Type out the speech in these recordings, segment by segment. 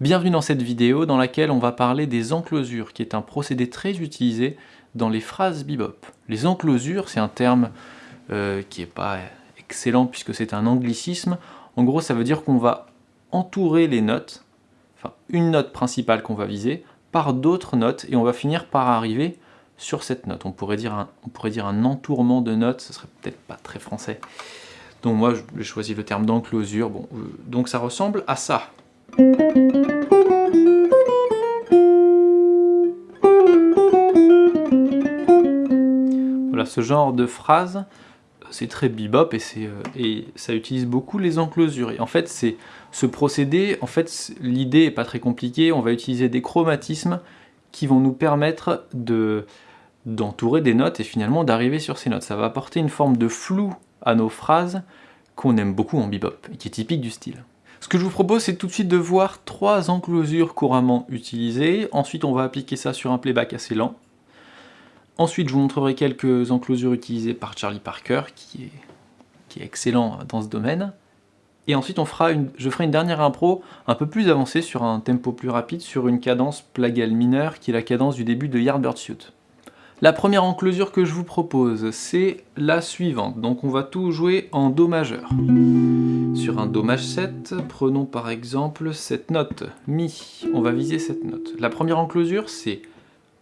Bienvenue dans cette vidéo dans laquelle on va parler des enclosures, qui est un procédé très utilisé dans les phrases bebop. Les enclosures, c'est un terme euh, qui n'est pas excellent puisque c'est un anglicisme. En gros, ça veut dire qu'on va entourer les notes, enfin une note principale qu'on va viser, par d'autres notes, et on va finir par arriver sur cette note. On pourrait dire un, on entourement de notes, ce serait peut-être pas très français. Donc moi, j'ai choisi le terme d'enclosure. Euh, donc ça ressemble à ça. Voilà, ce genre de phrase, c'est très bebop et, euh, et, ça utilise beaucoup les enclosures. Et en fait, c'est ce procédé, en fait, l'idée est pas très compliquée. On va utiliser des chromatismes qui vont nous permettre de d'entourer des notes et finalement d'arriver sur ces notes. Ça va apporter une forme de flou à nos phrases qu'on aime beaucoup en bebop et qui est typique du style. Ce que je vous propose, c'est tout de suite de voir trois enclosures couramment utilisées. Ensuite, on va appliquer ça sur un playback assez lent. Ensuite, je vous montrerai quelques enclosures utilisées par Charlie Parker, qui est, excellent dans ce domaine. Et ensuite, on fera je ferai une dernière impro un peu plus avancée sur un tempo plus rapide, sur une cadence plagale mineure, qui est la cadence du début de Yardbird Suit. La première enclosure que je vous propose, c'est la suivante. Donc on va tout jouer en Do majeur. Un Do maj 7, prenons par exemple cette note, Mi. On va viser cette note. La première enclosure, c'est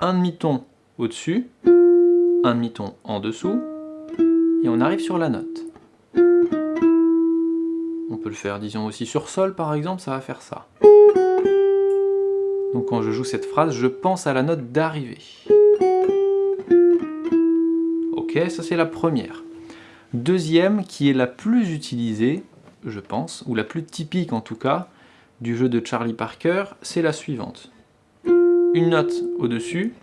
un demi-ton au-dessus, un demi-ton en dessous, et on arrive sur la note. On peut le faire, disons, aussi sur Sol par exemple, ça va faire ça. Donc quand je joue cette phrase, je pense à la note d'arrivée. Ok, ça c'est la première. Deuxième, qui est la plus utilisée, je pense, ou la plus typique en tout cas, du jeu de Charlie Parker, c'est la suivante. Une note au-dessus,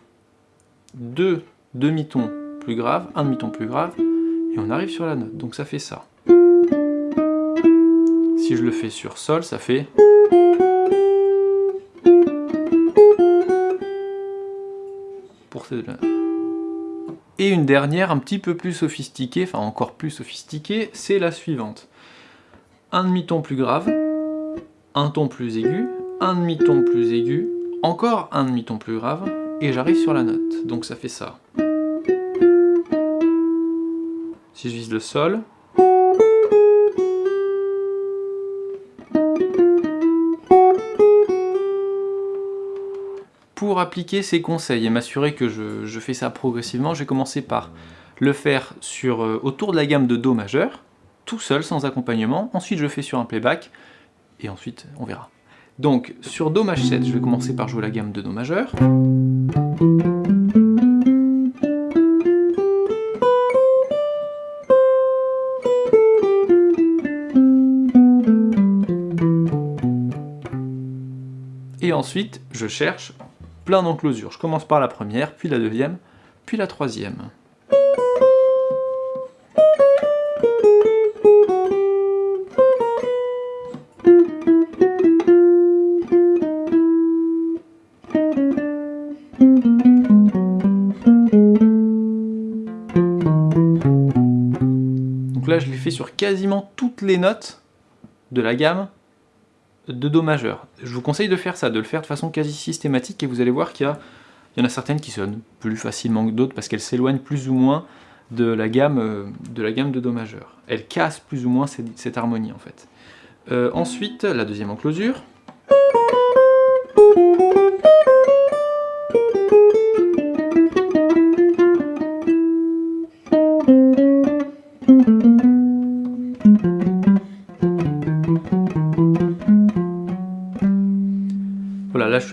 deux demi-tons plus graves, un demi-ton plus grave, et on arrive sur la note, donc ça fait ça. Si je le fais sur Sol, ça fait... Et une dernière un petit peu plus sophistiquée, enfin encore plus sophistiquée, c'est la suivante. Un demi-ton plus grave, un ton plus aigu, un demi-ton plus aigu, encore un demi-ton plus grave, et j'arrive sur la note. Donc ça fait ça. Si je vise le sol, Pour appliquer ces conseils et m'assurer que je, fais ça progressivement, je vais commencer par le faire sur, euh, autour de la gamme de Do majeur, tout seul, sans accompagnement. Ensuite, je fais sur un playback, et ensuite, on verra. Donc, sur Do maj 7, je vais commencer par jouer la gamme de Do majeur. Et ensuite, je cherche plein d'enclosures. Je commence par la première, puis la deuxième, puis la troisième. Donc là, je l'ai fait sur quasiment toutes les notes de la gamme de Do majeur. Je vous conseille de faire ça, de le faire de façon quasi systématique, et vous allez voir qu'il y, en a certaines qui sonnent plus facilement que d'autres, parce qu'elles s'éloignent plus ou moins de la, gamme, euh, de la Do majeur. Elles cassent plus ou moins cette, harmonie, en fait. Euh, ensuite, la deuxième enclosure.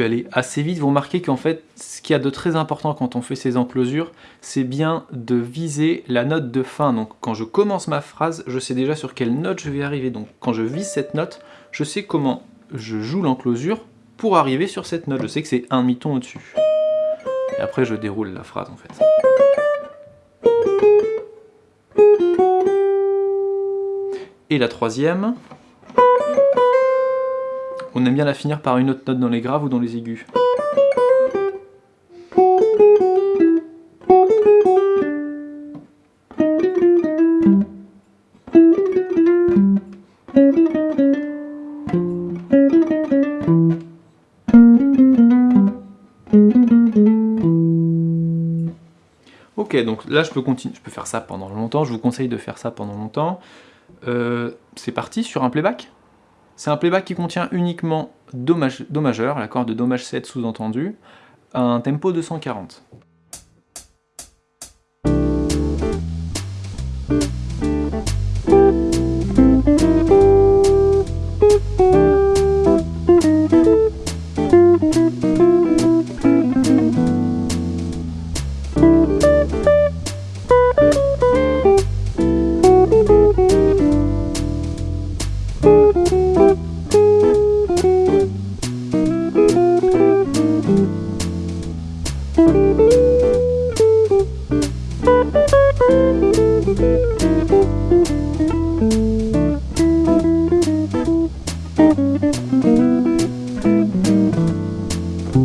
Suis allé assez vite, vous remarquez qu'en fait, ce qu'il y a de très important quand on fait ces enclosures, c'est bien de viser la note de fin. Donc quand je commence ma phrase, je sais déjà sur quelle note je vais arriver. Donc quand je vise cette note, je sais comment je joue l'enclosure pour arriver sur cette note. Je sais que c'est un demi-ton au-dessus. Et après je déroule la phrase en fait. Et la troisième, on aime bien la finir par une autre note dans les graves ou dans les aigus. Ok, donc là je peux continuer, je peux faire ça pendant longtemps, je vous conseille de faire ça pendant longtemps. Euh, c'est parti sur un playback? C'est un playback qui contient uniquement Do, majeur, l'accord de Do maj 7 sous-entendu, un tempo de 140. Ok,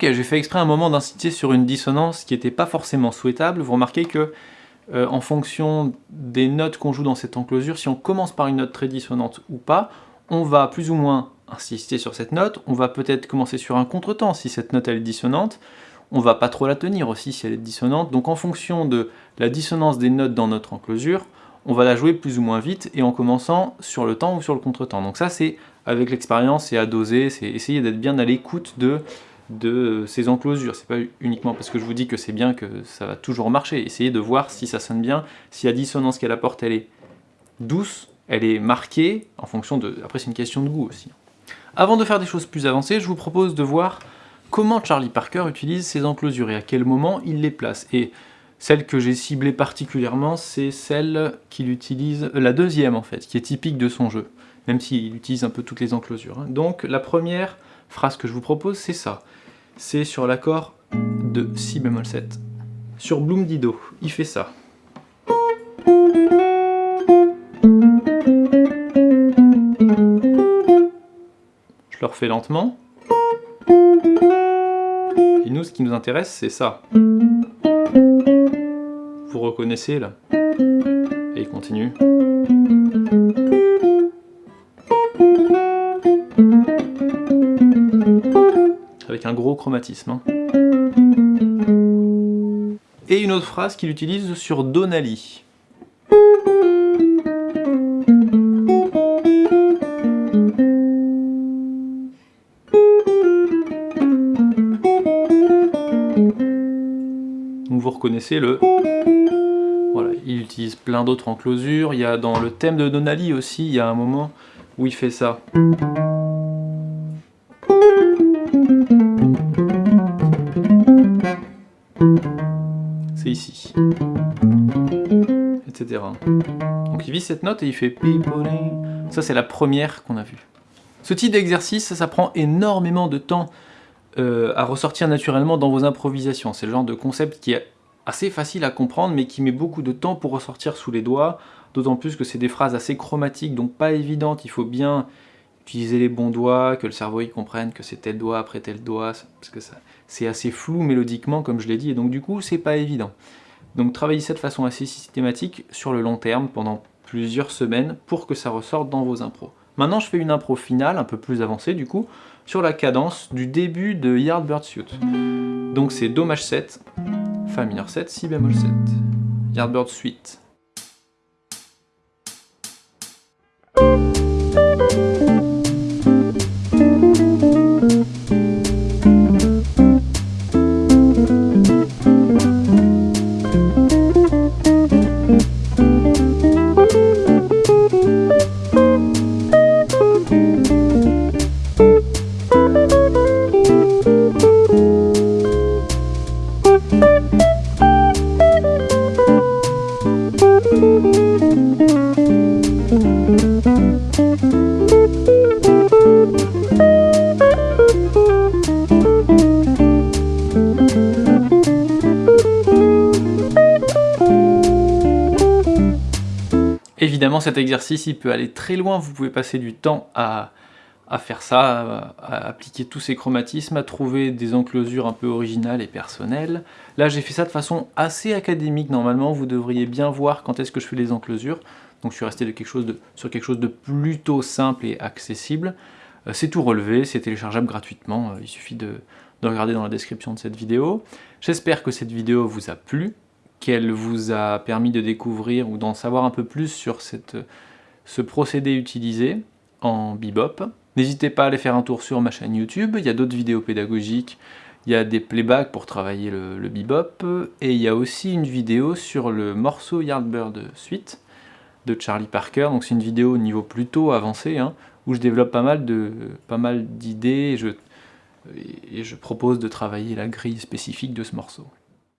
j'ai fait exprès un moment d'inciter sur une dissonance qui n'était pas forcément souhaitable. Vous remarquez que, euh, en fonction des notes qu'on joue dans cette enclosure, si on commence par une note très dissonante ou pas, on va plus ou moins insister sur cette note, on va peut-être commencer sur un contretemps si cette note elle est dissonante, on va pas trop la tenir aussi si elle est dissonante, donc en fonction de la dissonance des notes dans notre enclosure, on va la jouer plus ou moins vite et en commençant sur le temps ou sur le contretemps. Donc ça c'est avec l'expérience et à doser, c'est essayer d'être bien à l'écoute de de ces enclosures. C'est pas uniquement parce que je vous dis que c'est bien que ça va toujours marcher. Essayez de voir si ça sonne bien, si la dissonance qu'elle apporte, elle est douce, elle est marquée, en fonction de... Après, c'est une question de goût aussi. Avant de faire des choses plus avancées, je vous propose de voir comment Charlie Parker utilise ces enclosures et à quel moment il les place. Et celle que j'ai ciblée particulièrement, c'est celle qu'il utilise, la deuxième en fait, qui est typique de son jeu, même s'il utilise un peu toutes les enclosures. Hein. Donc la première phrase que je vous propose, c'est ça c'est sur l'accord de Si bémol 7. Sur Bloom Dido, il fait ça. Lentement. Et nous, ce qui nous intéresse, c'est ça. Vous reconnaissez là Et il continue. un gros chromatisme. Hein. Et une autre phrase qu'il utilise sur Donali. Vous reconnaissez le... Voilà, il utilise plein d'autres enclosures. Il y a dans le thème de Donali aussi, il y a un moment où il fait ça. C'est ici. Etc. Donc il vit cette note et il fait... Ça c'est la première qu'on a vue. Ce type d'exercice, ça prend énormément de temps euh, à ressortir naturellement dans vos improvisations. C'est le genre de concept qui est assez facile à comprendre, mais qui met beaucoup de temps pour ressortir sous les doigts, d'autant plus que c'est des phrases assez chromatiques, donc pas évidentes, il faut bien utiliser les bons doigts, que le cerveau y comprenne que c'est tel doigt après tel doigt, parce que c'est assez flou mélodiquement comme je l'ai dit, et donc du coup c'est pas évident. Donc travaillez ça de façon assez systématique sur le long terme pendant plusieurs semaines pour que ça ressorte dans vos impros. Maintenant je fais une impro finale, un peu plus avancée du coup, sur la cadence du début de Yardbird Suite. Donc c'est Do maj 7, Fa mineur 7, Si bémol 7, Yardbird Suite. Évidemment, cet exercice, il peut aller très loin, vous pouvez passer du temps à, faire ça, à, appliquer tous ces chromatismes, à trouver des enclosures un peu originales et personnelles. Là j'ai fait ça de façon assez académique, normalement vous devriez bien voir quand est-ce que je fais les enclosures. Donc je suis resté sur quelque chose de plutôt simple et accessible. Euh, c'est tout relevé, c'est téléchargeable gratuitement, euh, il suffit de regarder dans la description de cette vidéo. J'espère que cette vidéo vous a plu, qu'elle vous a permis de découvrir ou d'en savoir un peu plus sur ce procédé utilisé en bebop. N'hésitez pas à aller faire un tour sur ma chaîne YouTube, il y a d'autres vidéos pédagogiques, il y a des playbacks pour travailler le, bebop, et il y a aussi une vidéo sur le morceau Yardbird Suite de Charlie Parker, donc c'est une vidéo au niveau plutôt avancé, hein, où je développe pas mal d'idées, et je propose de travailler la grille spécifique de ce morceau.